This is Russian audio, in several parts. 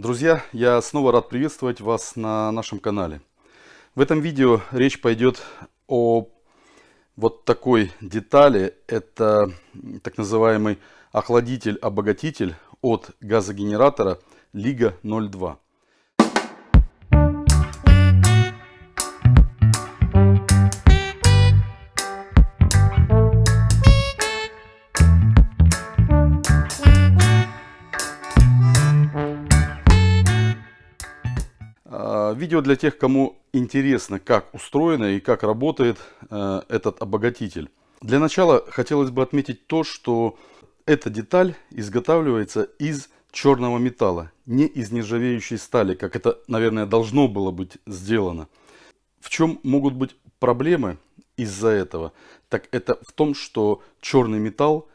Друзья, я снова рад приветствовать вас на нашем канале. В этом видео речь пойдет о вот такой детали. Это так называемый охладитель-обогатитель от газогенератора Лига 02. Видео для тех, кому интересно, как устроено и как работает э, этот обогатитель. Для начала хотелось бы отметить то, что эта деталь изготавливается из черного металла, не из нержавеющей стали, как это, наверное, должно было быть сделано. В чем могут быть проблемы из-за этого? Так это в том, что черный металл,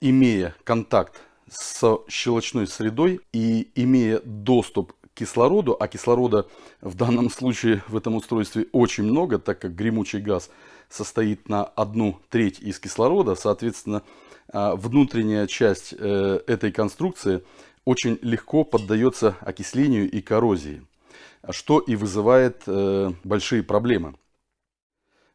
имея контакт с щелочной средой и имея доступ кислороду, а кислорода в данном случае в этом устройстве очень много, так как гремучий газ состоит на одну треть из кислорода, соответственно, а, внутренняя часть э, этой конструкции очень легко поддается окислению и коррозии, что и вызывает э, большие проблемы.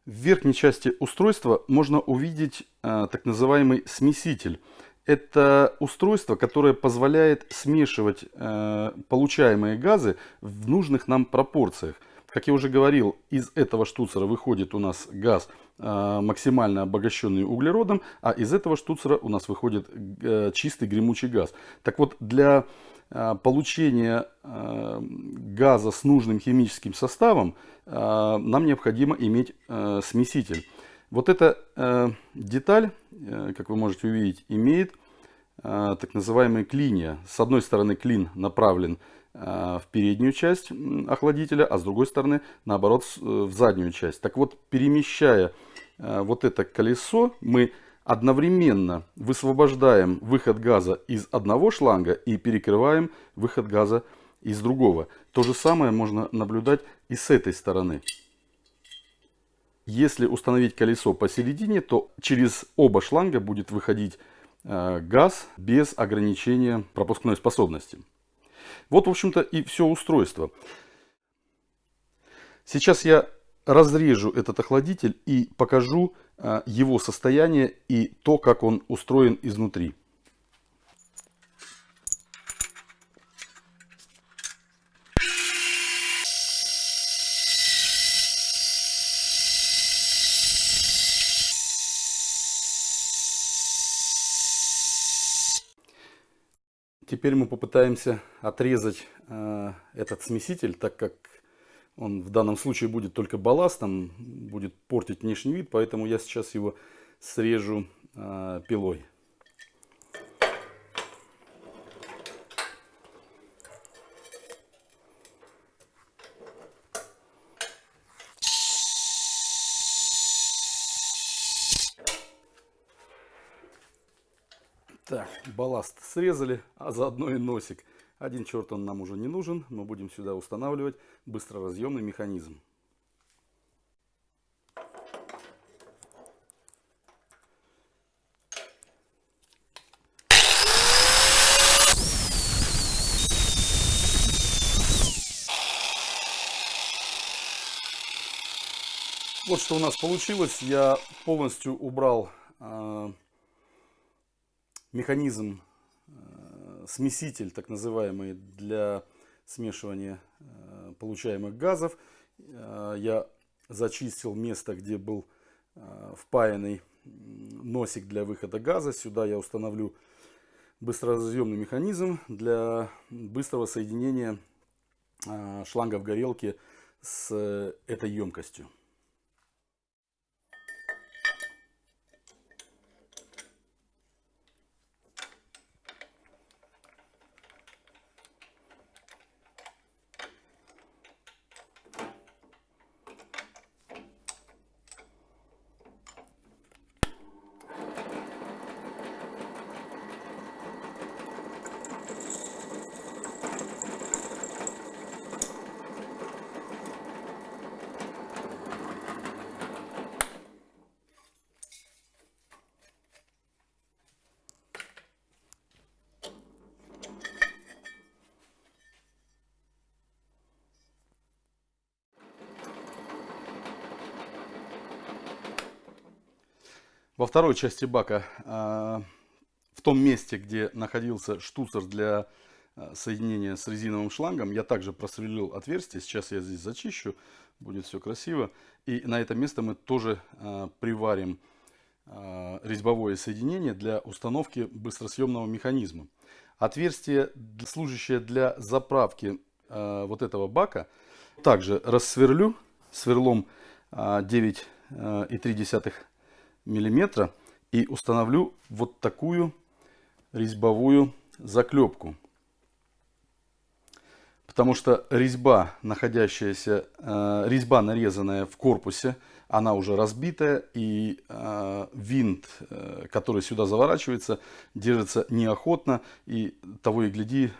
В верхней части устройства можно увидеть э, так называемый смеситель – это устройство, которое позволяет смешивать э, получаемые газы в нужных нам пропорциях. Как я уже говорил, из этого штуцера выходит у нас газ э, максимально обогащенный углеродом, а из этого штуцера у нас выходит э, чистый гремучий газ. Так вот, для э, получения э, газа с нужным химическим составом э, нам необходимо иметь э, смеситель. Вот эта э, деталь, э, как вы можете увидеть, имеет э, так называемые клинья. С одной стороны клин направлен э, в переднюю часть охладителя, а с другой стороны, наоборот, э, в заднюю часть. Так вот, перемещая э, вот это колесо, мы одновременно высвобождаем выход газа из одного шланга и перекрываем выход газа из другого. То же самое можно наблюдать и с этой стороны. Если установить колесо посередине, то через оба шланга будет выходить э, газ без ограничения пропускной способности. Вот, в общем-то, и все устройство. Сейчас я разрежу этот охладитель и покажу э, его состояние и то, как он устроен изнутри. Теперь мы попытаемся отрезать э, этот смеситель, так как он в данном случае будет только балластом, будет портить внешний вид, поэтому я сейчас его срежу э, пилой. Так, балласт срезали, а заодно и носик. Один черт он нам уже не нужен. Мы будем сюда устанавливать быстроразъемный механизм. Вот что у нас получилось. Я полностью убрал механизм, э, смеситель так называемый для смешивания э, получаемых газов. Э, я зачистил место, где был впаянный носик для выхода газа. Сюда я установлю быстроразъемный механизм для быстрого соединения шлангов горелки с этой емкостью. Во второй части бака, а, в том месте, где находился штуцер для а, соединения с резиновым шлангом, я также просверлил отверстие. Сейчас я здесь зачищу, будет все красиво. И на это место мы тоже а, приварим резьбовое соединение для установки быстросъемного механизма. Отверстие, служащее для заправки вот этого бака, также рассверлю сверлом 9,3 миллиметра и установлю вот такую резьбовую заклепку. Потому что резьба, находящаяся, э, резьба, нарезанная в корпусе, она уже разбитая, и э, винт, э, который сюда заворачивается, держится неохотно, и того и гляди,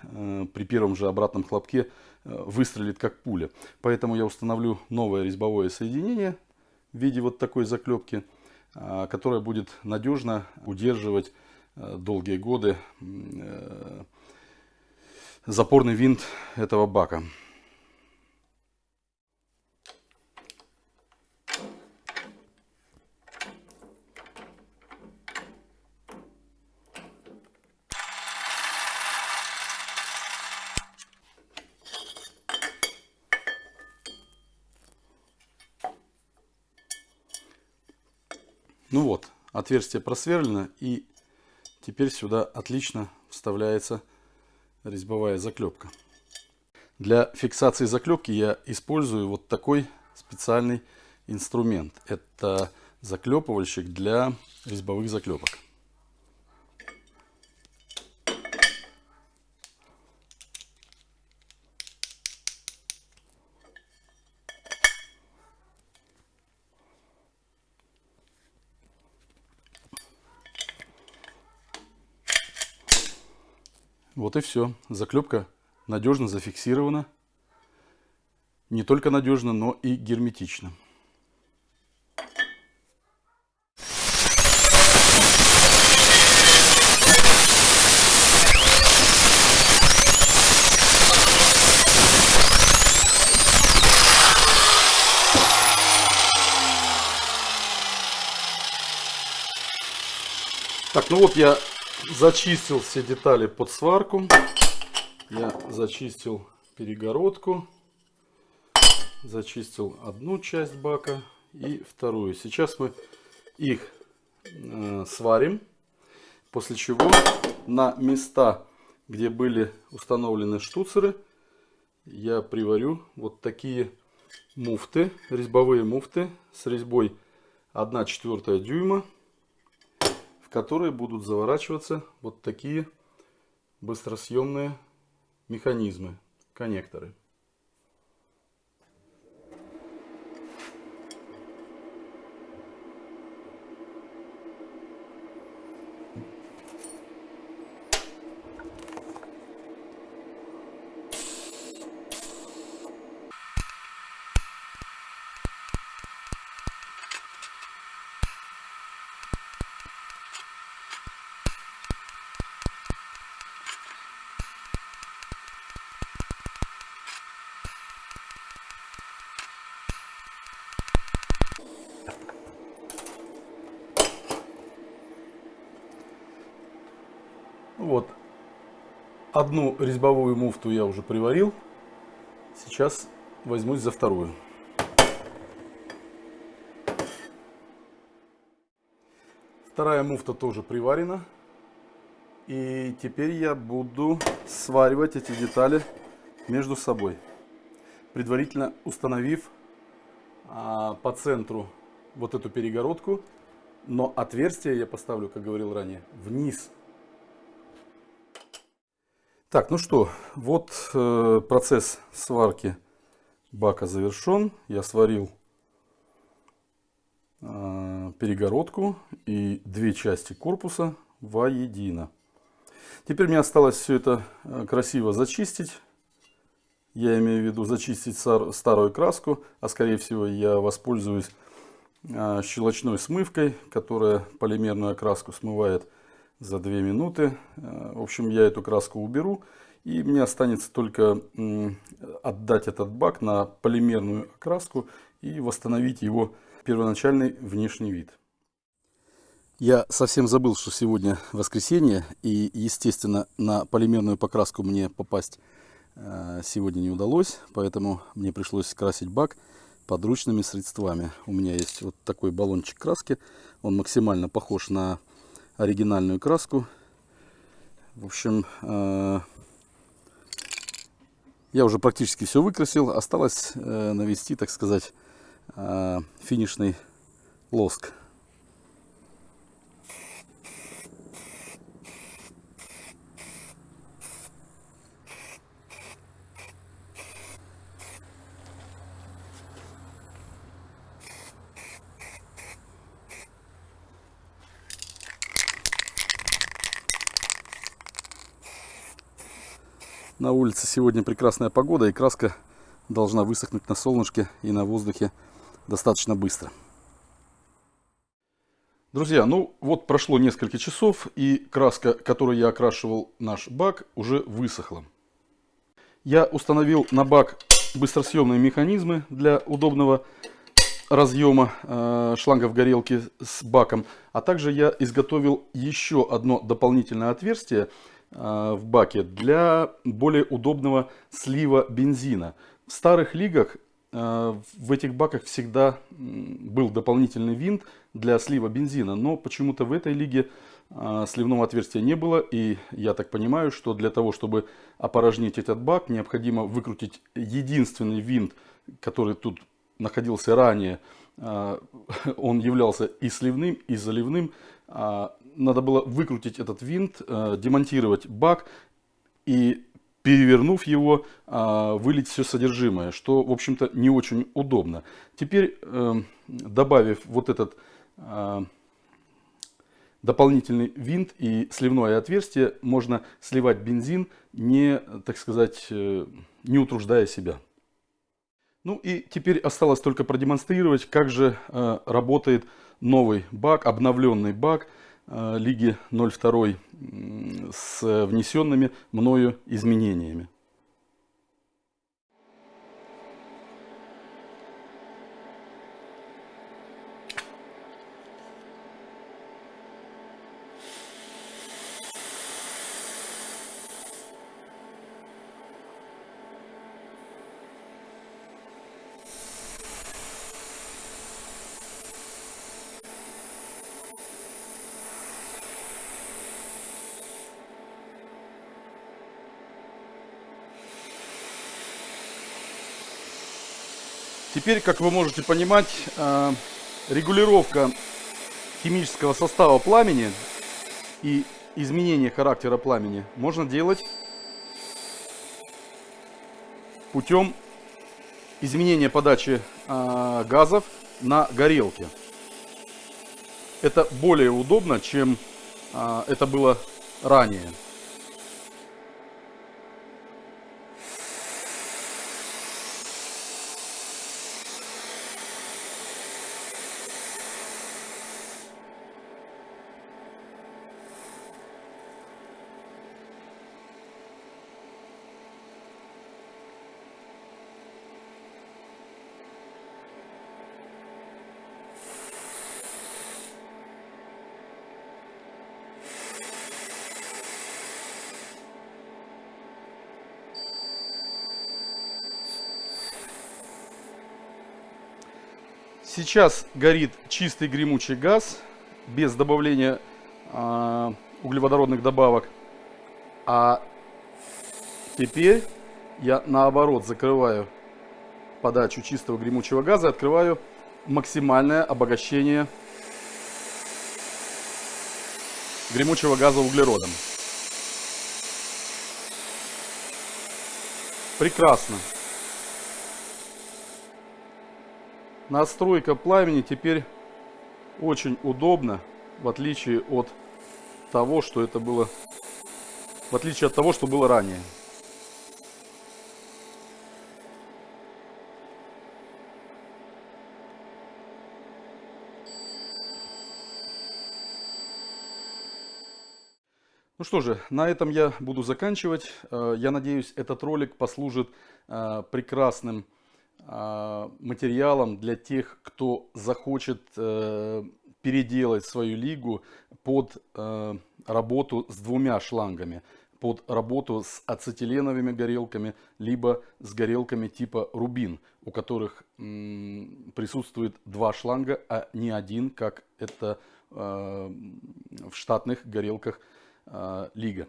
при первом же обратном хлопке э, выстрелит как пуля. Поэтому я установлю новое резьбовое соединение в виде вот такой заклепки, которая будет надежно удерживать э, долгие годы э, запорный винт этого бака. Ну вот, отверстие просверлено и теперь сюда отлично вставляется резьбовая заклепка. Для фиксации заклепки я использую вот такой специальный инструмент. Это заклепывальщик для резьбовых заклепок. Вот и все. Заклепка надежно зафиксирована. Не только надежно, но и герметично. Так, ну вот я Зачистил все детали под сварку. Я зачистил перегородку. Зачистил одну часть бака и вторую. Сейчас мы их э, сварим. После чего на места, где были установлены штуцеры, я приварю вот такие муфты, резьбовые муфты с резьбой 1 четвертая дюйма которые будут заворачиваться вот такие быстросъемные механизмы, коннекторы. Вот. Одну резьбовую муфту я уже приварил. Сейчас возьмусь за вторую. Вторая муфта тоже приварена. И теперь я буду сваривать эти детали между собой. Предварительно установив а, по центру вот эту перегородку. Но отверстие я поставлю, как говорил ранее, вниз так, ну что, вот э, процесс сварки бака завершен. Я сварил э, перегородку и две части корпуса воедино. Теперь мне осталось все это э, красиво зачистить. Я имею в виду зачистить старую краску, а скорее всего я воспользуюсь э, щелочной смывкой, которая полимерную окраску смывает за 2 минуты. Э, в общем, я эту краску уберу. И мне останется только отдать этот бак на полимерную окраску и восстановить его первоначальный внешний вид. Я совсем забыл, что сегодня воскресенье, и, естественно, на полимерную покраску мне попасть э, сегодня не удалось, поэтому мне пришлось красить бак подручными средствами. У меня есть вот такой баллончик краски, он максимально похож на оригинальную краску. В общем, э, я уже практически все выкрасил, осталось э, навести, так сказать, э, финишный лоск. На улице сегодня прекрасная погода и краска должна высохнуть на солнышке и на воздухе достаточно быстро. Друзья, ну вот прошло несколько часов и краска, которой я окрашивал наш бак, уже высохла. Я установил на бак быстросъемные механизмы для удобного разъема э, шлангов горелки с баком. А также я изготовил еще одно дополнительное отверстие в баке для более удобного слива бензина. В старых лигах э, в этих баках всегда был дополнительный винт для слива бензина, но почему-то в этой лиге э, сливного отверстия не было, и я так понимаю, что для того, чтобы опорожнить этот бак, необходимо выкрутить единственный винт, который тут находился ранее, он являлся и сливным, и заливным, а надо было выкрутить этот винт, э, демонтировать бак и перевернув его, э, вылить все содержимое, что, в общем-то, не очень удобно. Теперь, э, добавив вот этот дополнительный винт и сливное отверстие, можно сливать бензин, не, так сказать, не утруждая себя. Ну и теперь осталось только продемонстрировать, как же работает новый бак, обновленный бак Лиги 02 с внесенными мною изменениями. Теперь, как вы можете понимать, э, регулировка химического состава пламени и изменение характера пламени можно делать путем изменения подачи э, газов на горелке. Это более удобно, чем э, это было ранее. Сейчас горит чистый гремучий газ, без добавления э, углеводородных добавок. А теперь я наоборот закрываю подачу чистого гремучего газа, открываю максимальное обогащение гремучего газа углеродом. Прекрасно. Настройка пламени теперь очень удобна, в отличие от того, что это было, в отличие от того, что было ранее. Ну что же, на этом я буду заканчивать. Э, я надеюсь, этот ролик послужит э, прекрасным материалом для тех, кто захочет э, переделать свою лигу под э, работу с двумя шлангами под работу с ацетиленовыми горелками, либо с горелками типа рубин, у которых присутствует два шланга, а не один, как это э, в штатных горелках э, Лига.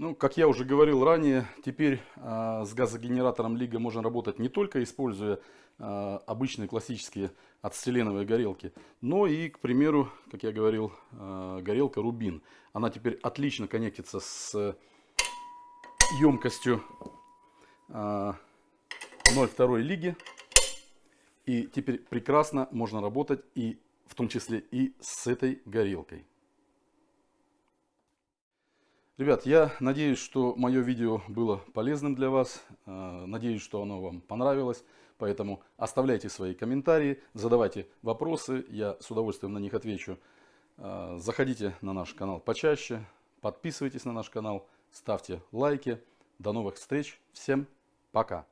Ну, как я уже говорил ранее, теперь э, с газогенератором Лига можно работать не только используя э, обычные классические ацетиленовые горелки, но и, к примеру, как я говорил, э, горелка Рубин. Она теперь отлично коннектится с емкостью э, 0,2 лиги. И теперь прекрасно можно работать и в том числе и с этой горелкой. Ребят, я надеюсь, что мое видео было полезным для вас. Э, надеюсь, что оно вам понравилось. Поэтому оставляйте свои комментарии, задавайте вопросы. Я с удовольствием на них отвечу. Э, заходите на наш канал почаще. Подписывайтесь на наш канал. Ставьте лайки. До новых встреч. Всем пока.